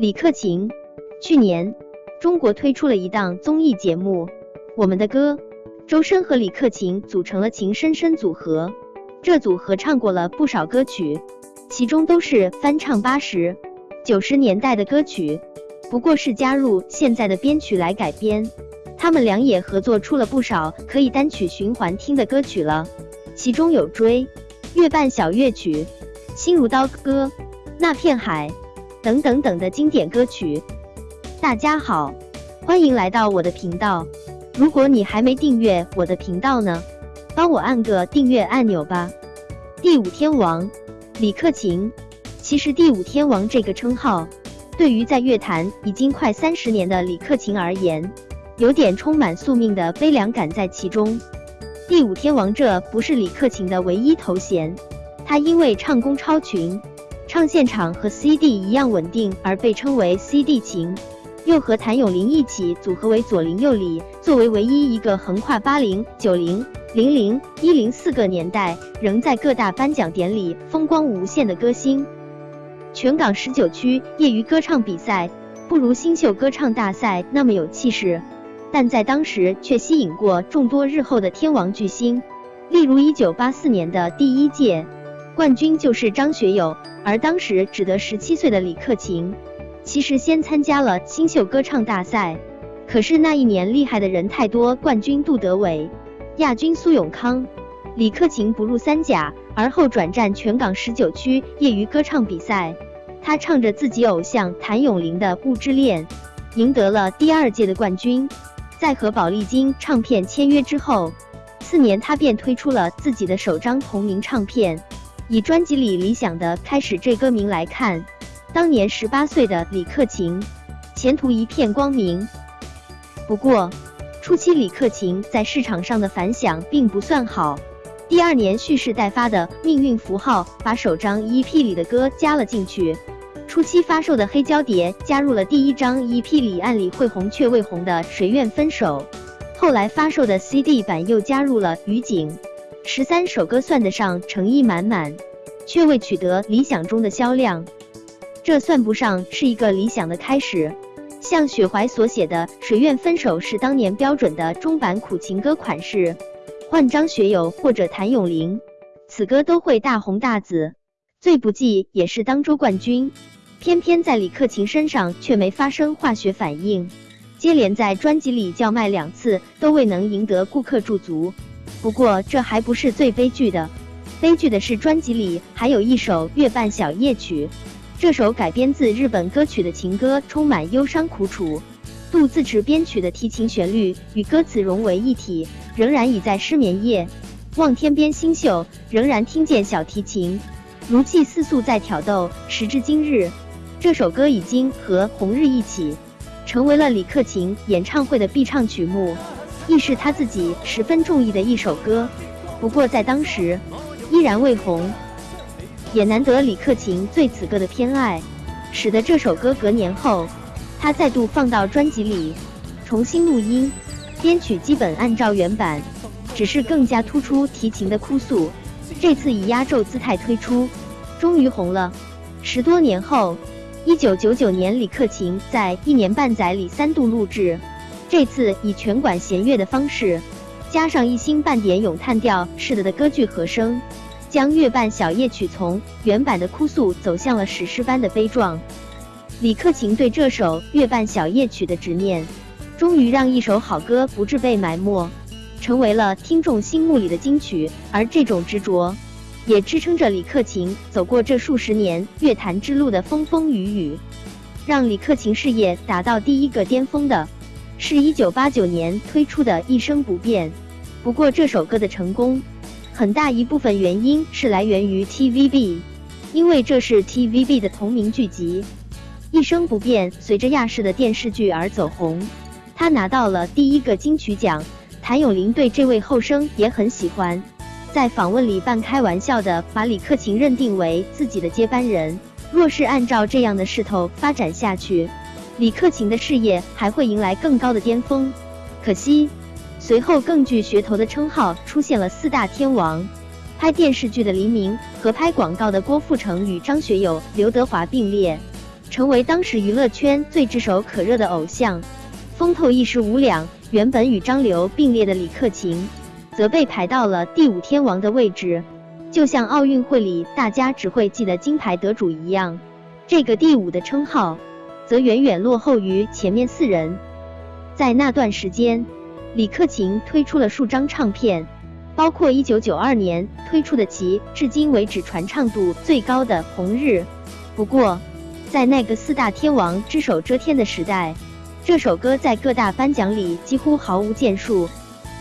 李克勤。去年，中国推出了一档综艺节目《我们的歌》，周深和李克勤组成了情深深组合。这组合唱过了不少歌曲，其中都是翻唱八十九十年代的歌曲，不过是加入现在的编曲来改编。他们俩也合作出了不少可以单曲循环听的歌曲了，其中有《追》《月半小夜曲》《心如刀割》《那片海》等等等的经典歌曲。大家好，欢迎来到我的频道。如果你还没订阅我的频道呢，帮我按个订阅按钮吧。第五天王李克勤，其实第五天王这个称号，对于在乐坛已经快三十年的李克勤而言，有点充满宿命的悲凉感在其中。第五天王这不是李克勤的唯一头衔，他因为唱功超群，唱现场和 CD 一样稳定而被称为 CD 勤。又和谭咏麟一起组合为左邻右里，作为唯一一个横跨八零、九零、零零、一零四个年代，仍在各大颁奖典礼风光无限的歌星。全港十九区业余歌唱比赛不如新秀歌唱大赛那么有气势，但在当时却吸引过众多日后的天王巨星。例如一九八四年的第一届冠军就是张学友，而当时只得十七岁的李克勤。其实先参加了新秀歌唱大赛，可是那一年厉害的人太多，冠军杜德伟，亚军苏永康，李克勤不入三甲，而后转战全港十九区业余歌唱比赛。他唱着自己偶像谭咏麟的《雾之恋》，赢得了第二届的冠军。在和宝丽金唱片签约之后，次年他便推出了自己的首张同名唱片。以专辑里理想的开始这歌名来看。当年十八岁的李克勤，前途一片光明。不过，初期李克勤在市场上的反响并不算好。第二年蓄势待发的《命运符号》把首张 EP 里的歌加了进去。初期发售的黑胶碟加入了第一张 EP 里按理会红却未红的《谁愿分手》。后来发售的 CD 版又加入了《雨景》。十三首歌算得上诚意满满，却未取得理想中的销量。这算不上是一个理想的开始。像雪怀所写的《谁愿分手》是当年标准的中版苦情歌款式，换张学友或者谭咏麟，此歌都会大红大紫。最不济也是当周冠军，偏偏在李克勤身上却没发生化学反应，接连在专辑里叫卖两次都未能赢得顾客驻足。不过这还不是最悲剧的，悲剧的是专辑里还有一首《月半小夜曲》。这首改编自日本歌曲的情歌充满忧伤苦楚，杜自持编曲的提琴旋律与歌词融为一体，仍然已在失眠夜望天边星宿，仍然听见小提琴如泣似诉在挑逗。时至今日，这首歌已经和《红日》一起成为了李克勤演唱会的必唱曲目，亦是他自己十分中意的一首歌。不过在当时依然未红。也难得李克勤对此歌的偏爱，使得这首歌隔年后，他再度放到专辑里，重新录音，编曲基本按照原版，只是更加突出提琴的哭诉。这次以压轴姿态推出，终于红了。十多年后，一九九九年，李克勤在一年半载里三度录制，这次以全管弦乐的方式，加上一星半点咏叹调似的的歌剧和声。将月半小夜曲从原版的哭诉走向了史诗般的悲壮。李克勤对这首月半小夜曲的执念，终于让一首好歌不致被埋没，成为了听众心目里的金曲。而这种执着，也支撑着李克勤走过这数十年乐坛之路的风风雨雨。让李克勤事业达到第一个巅峰的，是一九八九年推出的一生不变。不过这首歌的成功。很大一部分原因是来源于 TVB，因为这是 TVB 的同名剧集。一生不变随着亚视的电视剧而走红，他拿到了第一个金曲奖。谭咏麟对这位后生也很喜欢，在访问里半开玩笑的把李克勤认定为自己的接班人。若是按照这样的势头发展下去，李克勤的事业还会迎来更高的巅峰。可惜。随后，更具噱头的称号出现了四大天王：拍电视剧的黎明和拍广告的郭富城与张学友、刘德华并列。成为当时娱乐圈最炙手可热的偶像，风头一时无两。原本与张流并列的李克勤，则被排到了第五天王的位置，就像奥运会里大家只会记得金牌得主一样，这个第五的称号，则远远落后于前面四人。在那段时间，李克勤推出了数张唱片，包括一九九二年推出的其至今为止传唱度最高的《红日》。不过，在那个四大天王只手遮天的时代，这首歌在各大颁奖里几乎毫无建树。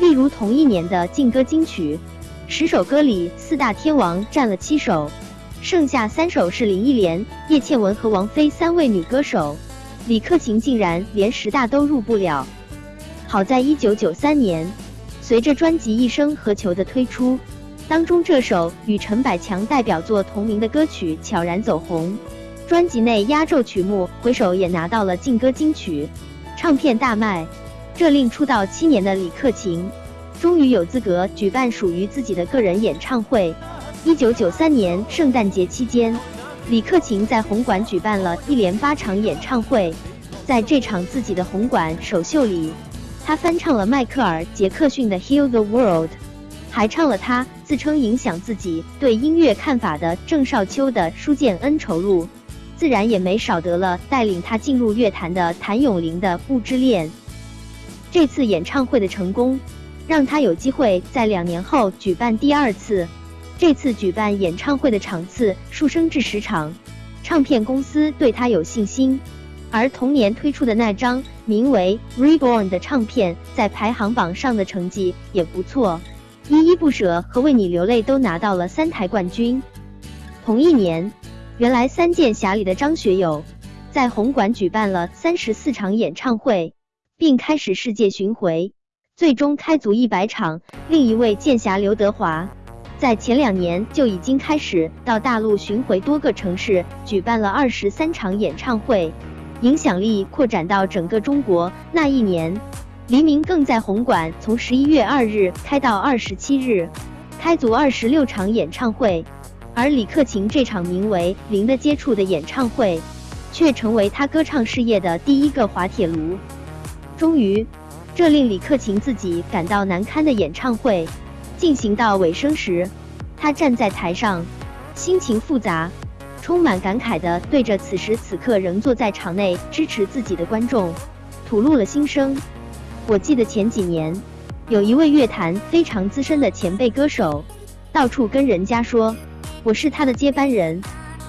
例如同一年的劲歌金曲，十首歌里四大天王占了七首，剩下三首是林忆莲、叶倩文和王菲三位女歌手，李克勤竟然连十大都入不了。好在一九九三年，随着专辑《一生何求》的推出，当中这首与陈百强代表作同名的歌曲悄然走红。专辑内压轴曲目《回首》也拿到了劲歌金曲，唱片大卖，这令出道七年的李克勤终于有资格举办属于自己的个人演唱会。一九九三年圣诞节期间，李克勤在红馆举办了一连八场演唱会，在这场自己的红馆首秀里，他翻唱了迈克尔·杰克逊的《Heal the World》，还唱了他自称影响自己对音乐看法的郑少秋的《书剑恩仇录》。自然也没少得了带领他进入乐坛的谭咏麟的《不知恋》。这次演唱会的成功，让他有机会在两年后举办第二次。这次举办演唱会的场次数升至十场，唱片公司对他有信心。而同年推出的那张名为《Reborn》的唱片，在排行榜上的成绩也不错，《依依不舍》和《为你流泪》都拿到了三台冠军。同一年。原来三剑侠里的张学友，在红馆举办了三十四场演唱会，并开始世界巡回，最终开足一百场。另一位剑侠刘德华，在前两年就已经开始到大陆巡回多个城市，举办了二十三场演唱会，影响力扩展到整个中国。那一年，黎明更在红馆从十一月二日开到二十七日，开足二十六场演唱会。而李克勤这场名为《零的接触》的演唱会，却成为他歌唱事业的第一个滑铁卢。终于，这令李克勤自己感到难堪的演唱会进行到尾声时，他站在台上，心情复杂，充满感慨地对着此时此刻仍坐在场内支持自己的观众，吐露了心声。我记得前几年，有一位乐坛非常资深的前辈歌手，到处跟人家说。我是他的接班人。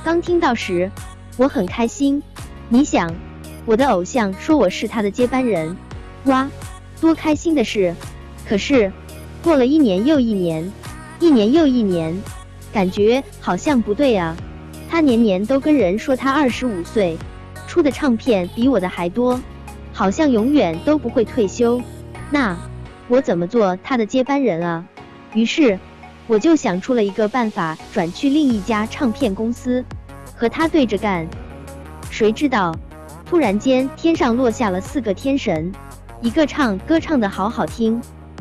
刚听到时，我很开心。你想，我的偶像说我是他的接班人，哇，多开心的事！可是，过了一年又一年，一年又一年，感觉好像不对啊。他年年都跟人说他二十五岁，出的唱片比我的还多，好像永远都不会退休。那我怎么做他的接班人啊？于是。我就想出了一个办法，转去另一家唱片公司，和他对着干。谁知道，突然间天上落下了四个天神，一个唱歌唱的好好听，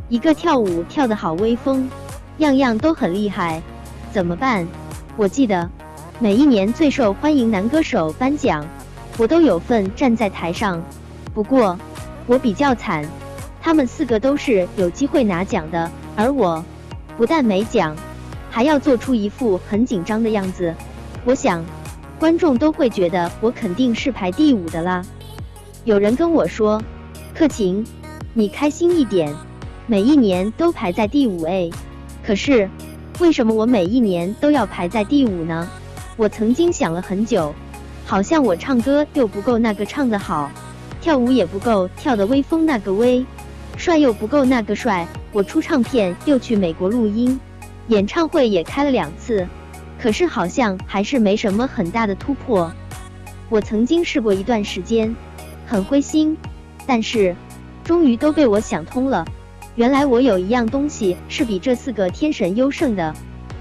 一个跳舞跳得好威风，样样都很厉害。怎么办？我记得每一年最受欢迎男歌手颁奖，我都有份站在台上。不过我比较惨，他们四个都是有机会拿奖的，而我。不但没奖，还要做出一副很紧张的样子。我想，观众都会觉得我肯定是排第五的啦。有人跟我说：“克勤，你开心一点，每一年都排在第五位。”可是，为什么我每一年都要排在第五呢？我曾经想了很久，好像我唱歌又不够那个唱得好，跳舞也不够跳得威风那个威，帅又不够那个帅。我出唱片又去美国录音，演唱会也开了两次，可是好像还是没什么很大的突破。我曾经试过一段时间，很灰心，但是终于都被我想通了。原来我有一样东西是比这四个天神优胜的，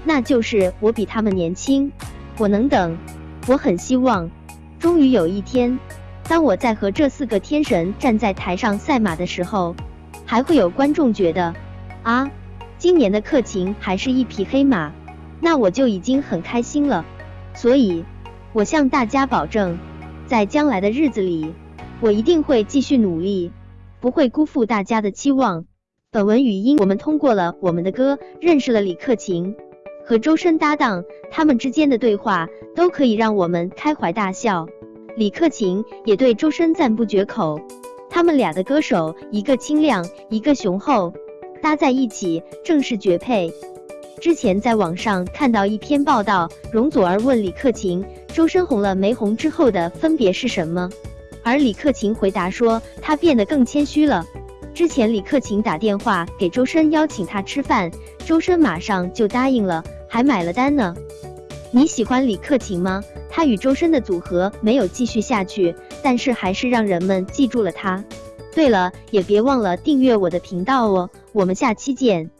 那就是我比他们年轻。我能等，我很希望，终于有一天，当我在和这四个天神站在台上赛马的时候。还会有观众觉得，啊，今年的克勤还是一匹黑马，那我就已经很开心了。所以，我向大家保证，在将来的日子里，我一定会继续努力，不会辜负大家的期望。本文语音，我们通过了我们的歌，认识了李克勤和周深搭档，他们之间的对话都可以让我们开怀大笑。李克勤也对周深赞不绝口，他们俩的歌手，一个清亮，一个雄厚，搭在一起正是绝配。之前在网上看到一篇报道，容祖儿问李克勤，周深红了没红之后的分别是什么？而李克勤回答说，他变得更谦虚了。之前李克勤打电话给周深邀请他吃饭，周深马上就答应了，还买了单呢。你喜欢李克勤吗？他与周深的组合没有继续下去，但是还是让人们记住了他。对了，也别忘了订阅我的频道哦，我们下期见。